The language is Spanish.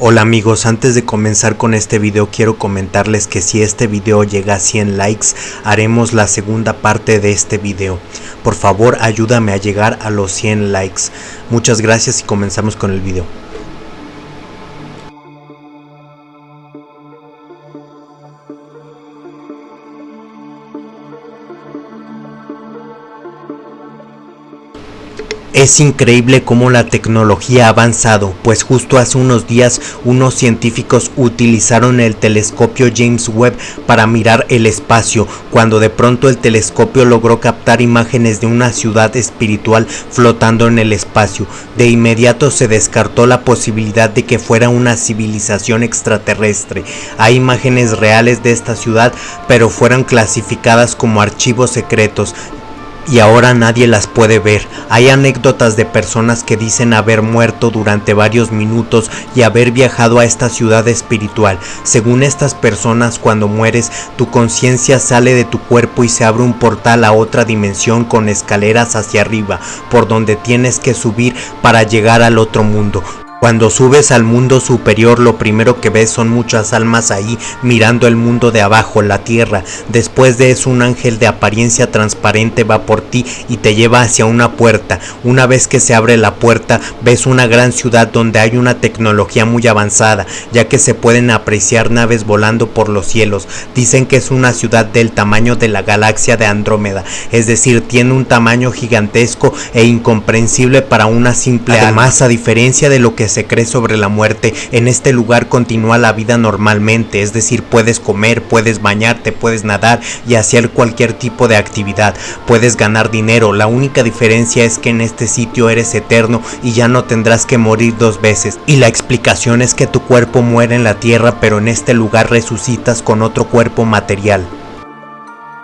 Hola amigos, antes de comenzar con este video quiero comentarles que si este video llega a 100 likes haremos la segunda parte de este video. Por favor ayúdame a llegar a los 100 likes. Muchas gracias y comenzamos con el video. Es increíble cómo la tecnología ha avanzado, pues justo hace unos días unos científicos utilizaron el telescopio James Webb para mirar el espacio, cuando de pronto el telescopio logró captar imágenes de una ciudad espiritual flotando en el espacio. De inmediato se descartó la posibilidad de que fuera una civilización extraterrestre. Hay imágenes reales de esta ciudad, pero fueron clasificadas como archivos secretos, y ahora nadie las puede ver. Hay anécdotas de personas que dicen haber muerto durante varios minutos y haber viajado a esta ciudad espiritual. Según estas personas, cuando mueres, tu conciencia sale de tu cuerpo y se abre un portal a otra dimensión con escaleras hacia arriba, por donde tienes que subir para llegar al otro mundo. Cuando subes al mundo superior lo primero que ves son muchas almas ahí mirando el mundo de abajo, la tierra. Después de eso un ángel de apariencia transparente va por ti y te lleva hacia una puerta. Una vez que se abre la puerta ves una gran ciudad donde hay una tecnología muy avanzada, ya que se pueden apreciar naves volando por los cielos. Dicen que es una ciudad del tamaño de la galaxia de Andrómeda, es decir, tiene un tamaño gigantesco e incomprensible para una simple Además, a diferencia de lo que se cree sobre la muerte, en este lugar continúa la vida normalmente, es decir, puedes comer, puedes bañarte, puedes nadar y hacer cualquier tipo de actividad, puedes ganar dinero, la única diferencia es que en este sitio eres eterno y ya no tendrás que morir dos veces, y la explicación es que tu cuerpo muere en la tierra pero en este lugar resucitas con otro cuerpo material.